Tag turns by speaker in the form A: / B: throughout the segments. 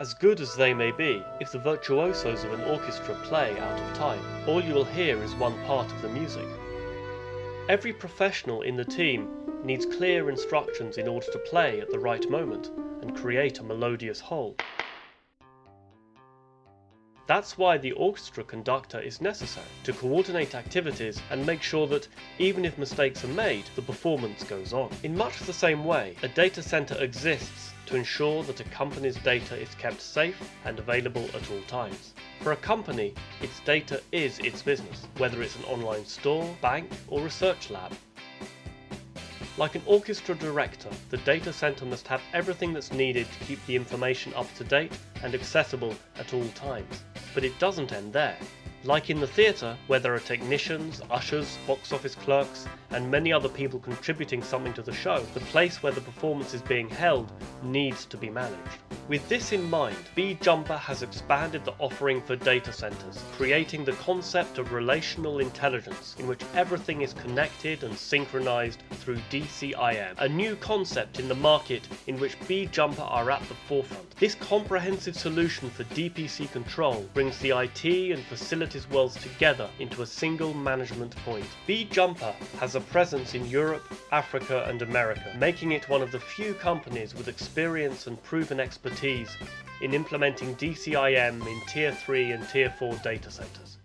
A: As good as they may be, if the virtuosos of an orchestra play out of time, all you will hear is one part of the music. Every professional in the team needs clear instructions in order to play at the right moment and create a melodious whole. That's why the orchestra conductor is necessary, to coordinate activities and make sure that, even if mistakes are made, the performance goes on. In much the same way, a data center exists to ensure that a company's data is kept safe and available at all times. For a company, its data is its business, whether it's an online store, bank, or research lab. Like an orchestra director, the data center must have everything that's needed to keep the information up to date and accessible at all times. But it doesn't end there. Like in the theatre, where there are technicians, ushers, box office clerks, and many other people contributing something to the show, the place where the performance is being held needs to be managed. With this in mind, BJumper has expanded the offering for data centers, creating the concept of relational intelligence, in which everything is connected and synchronized through DCIM, a new concept in the market in which BJumper are at the forefront. This comprehensive solution for DPC control brings the IT and facilities worlds together into a single management point. BJumper has a presence in Europe, Africa and America, making it one of the few companies with experience and proven expertise in implementing DCIM in Tier 3 and Tier 4 data centers.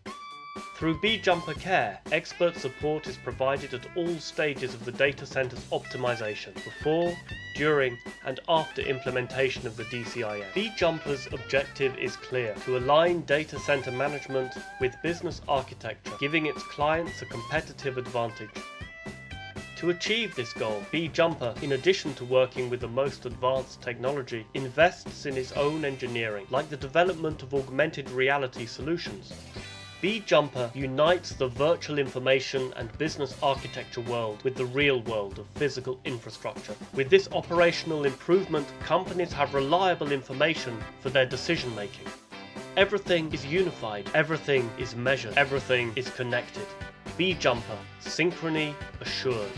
A: Through BJumper Care, expert support is provided at all stages of the data center's optimization, before, during, and after implementation of the DCIM. BJumper's objective is clear, to align data center management with business architecture, giving its clients a competitive advantage. To achieve this goal, BJumper, in addition to working with the most advanced technology, invests in its own engineering, like the development of augmented reality solutions. BJumper unites the virtual information and business architecture world with the real world of physical infrastructure. With this operational improvement, companies have reliable information for their decision making. Everything is unified, everything is measured, everything is connected. BJumper, synchrony assured.